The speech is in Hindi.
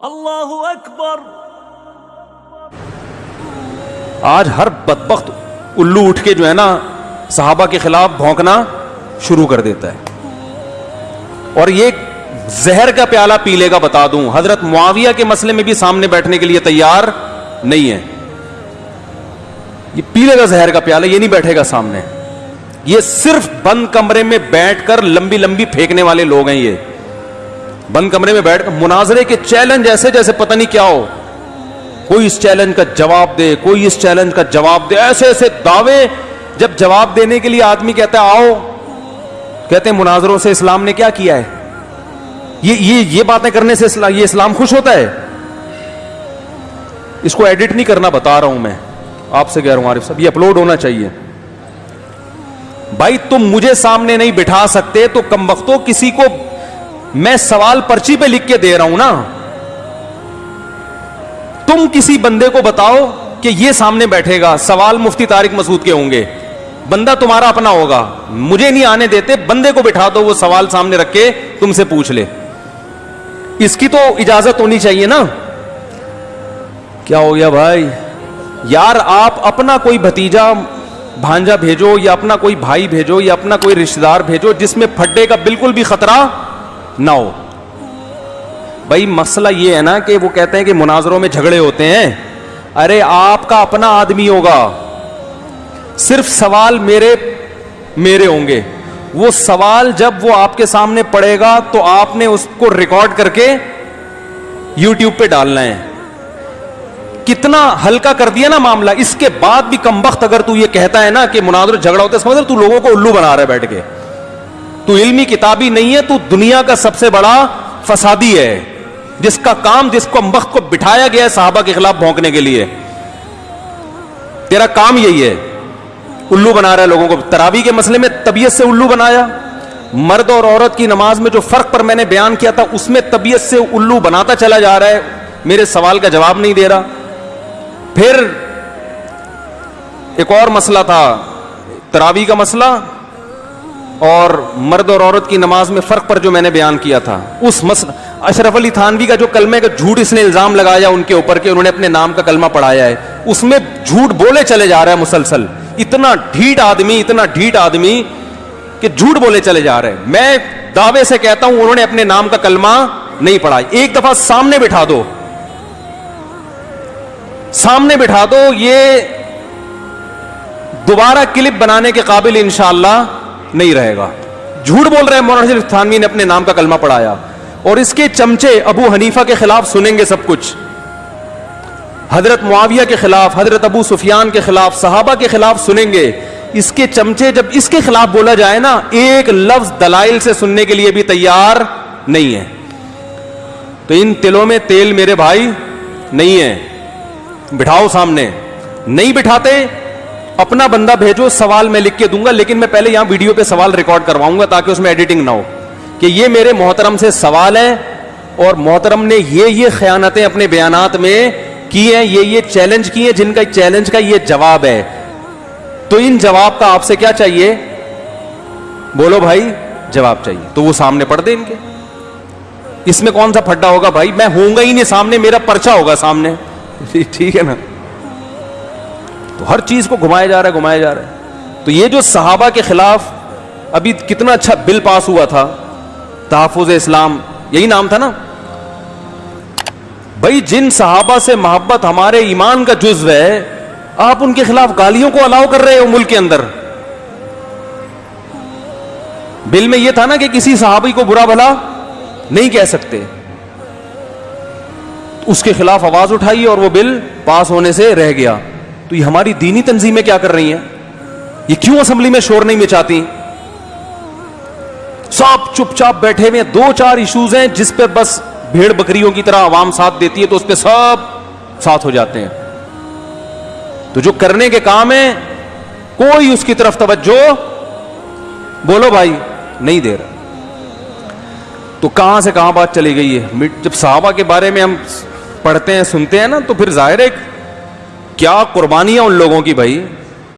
अल्लाह अकबर। आज हर बदबख्त उल्लू उठ के जो है ना, सहाबा के खिलाफ भौंकना शुरू कर देता है। और ये जहर का प्याला पी लेगा, बता दूँ, हज़रत मुआविया के मसले में भी सामने बैठने के लिए तैयार नहीं है। ये पी लेगा जहर का प्याला, ये नहीं बैठेगा सामने। ये सिर्फ़ बंद कमरे में बैठकर लंबी लंबी फेंकने वाले लोग हैं ये। बंद कमरे में बैठ मुनाजरे के चैलेंज ऐसे जैसे पता नहीं क्या हो। कोई इस चैलेंज का जवाब दे, कोई इस चैलेंज का जवाब दे। ऐसे ऐसे दावे जब जवाब देने के लिए आदमी कहता है, आओ। कहते हैं, मुनाजरों से इस्लाम ने क्या किया है? ये ये ये बातें करने से इस्लाम ये इस्लाम खुश होता है। इसको एडिट नहीं करना बता रहा हूँ मैं। आपसे कह रहा हूँ, आरिफ साहब, ये अपलोड होना चाहिए। भाई, तुम मुझे सामने नहीं बिठा सकते तो कम वक्तों किसी को मैं सवाल पर्ची पे लिख के दे रहा हूँ ना। तुम किसी बंदे को बताओ कि ये सामने बैठेगा, सवाल मुफ्ती तारिक मसूद के होंगे। बंदा तुम्हारा अपना होगा। मुझे नहीं आने देते, बंदे को बिठा दो, वो सवाल सामने रख के तुमसे पूछ ले। इसकी तो इजाज़त होनी चाहिए ना। क्या हो गया भाई? यार, आप अपना कोई भतीजा, भांजा भेजो, या अपना कोई भाई भेजो, या अपना कोई रिश्तेदार भेजो, जिसमें फड्डे का बिल्कुल भी खतरा ना हो भाई, मसला ये है ना कि वो कहते हैं कि मुनाजरों में झगड़े होते हैं। अरे, आपका अपना आदमी होगा। सिर्फ़ सवाल मेरे मेरे होंगे। वो सवाल जब वो आपके सामने पड़ेगा तो आपने उसको रिकॉर्ड करके यूट्यूब पे डालना है। कितना हल्का कर दिया ना मामला। इसके बाद भी कम वक्त अगर तू ये कहता है ना कि मुनाजर झगड़ा होता है, समझ तू लोगों को उल्लू बना रहा है बैठ के। तू इल्मी किताबी नहीं है, तू दुनिया का सबसे बड़ा फसादी है। जिसका काम, जिसको वक्त को बिठाया गया है साहबा के खिलाफ भौंकने के लिए। तेरा काम यही है। उल्लू बना रहा है लोगों को। तरावी के मसले में तबीयत से उल्लू बनाया। मर्द और औरत की नमाज़ में जो फ़र्क पर मैंने बयान किया था, उसमें तबीयत से उल्लू बनाता चला जा रहा है। मेरे सवाल का जवाब नहीं दे रहा। फिर एक और मसला था, तरावी का मसला। और मर्द और औरत की नमाज़ में फ़र्क पर जो मैंने बयान किया था, उस मसला अशरफ अली थानवी का जो कलमे का झूठ इसने इल्ज़ाम लगाया उनके ऊपर के उन्होंने अपने नाम का कलमा पढ़ाया है, उसमें झूठ बोले चले जा रहा है मुसलसल। इतना ढीठ आदमी, इतना ढीठ आदमी कि झूठ बोले चले जा रहे हैं। मैं दावे से कहता हूँ, उन्होंने अपने नाम का कलमा नहीं पढ़ा एक दफ़ा सामने बिठा दो। सामने बिठा दो, ये दोबारा क्लिप बनाने के काबिल इंशाला नहीं रहेगा। झूठ बोल रहे हैं मौलाना थानवी ने अपने नाम का कलमा पढ़ाया। और इसके चमचे अबू हनीफा के खिलाफ सुनेंगे सब कुछ। हज़रत मुआविया के खिलाफ, हज़रत अबू सुफियान के खिलाफ, सहाबा के खिलाफ सुनेंगे। इसके चमचे जब इसके खिलाफ बोला जाए ना, एक लफ्ज दलाइल से सुनने के लिए भी तैयार नहीं है। तो इन तिलों में तेल मेरे भाई नहीं है। बिठाओ सामने। नहीं बिठाते अपना बंदा भेजो, सवाल मैं लिख के दूँगा, लेकिन मैं पहले यहाँ वीडियो पे सवाल रिकॉर्ड करवाऊँगा ताकि उसमें एडिटिंग ना हो कि ये मेरे मोहतरम से सवाल है और मोहतरम ने ये ये खयानतें अपने बयानात में की हैं, ये ये चैलेंज किए हैं, जिनका चैलेंज का ये जवाब है। तो इन जवाब का आपसे क्या चाहिए? बोलो भाई, जवाब चाहिए। तो वो सामने पढ़ दे इनके। इसमें कौन सा फड्डा होगा भाई? मैं होऊँगा ही नहीं सामने, मेरा पर्चा होगा सामने। ठीक है ना? तो हर चीज़ को घुमाया जा रहा है, घुमाया जा रहा है। तो ये जो सहाबा के खिलाफ अभी कितना अच्छा बिल पास हुआ था तहफुज इस्लाम, यही नाम था ना? भाई, जिन सहाबा से मोहब्बत हमारे ईमान का जुज्व है, आप उनके खिलाफ गालियों को अलाउ कर रहे हो मुल्क के अंदर। बिल में यह था ना कि किसी सहाबी को बुरा भला नहीं कह सकते। उसके खिलाफ आवाज़ उठाई और वो बिल पास होने से रह गया। तो ये हमारी दीनी तंजीमें क्या कर रही हैं? ये क्यों असेंबली में शोर नहीं मचाती? सब चुपचाप बैठे हुए दो चार इश्यूज़ हैं जिस पर बस भेड़ बकरियों की तरह आवाम साथ देती है तो उस पर सब साथ हो जाते हैं। तो जो करने के काम है, कोई उसकी तरफ़ तवज्जो, बोलो भाई, नहीं दे रहा। तो कहाँ से कहाँ बात चली गई है? जब साहबा के बारे में हम पढ़ते हैं, सुनते हैं ना तो फिर ज़ाहिर है क्या कुर्बानियाँ उन लोगों की भाई?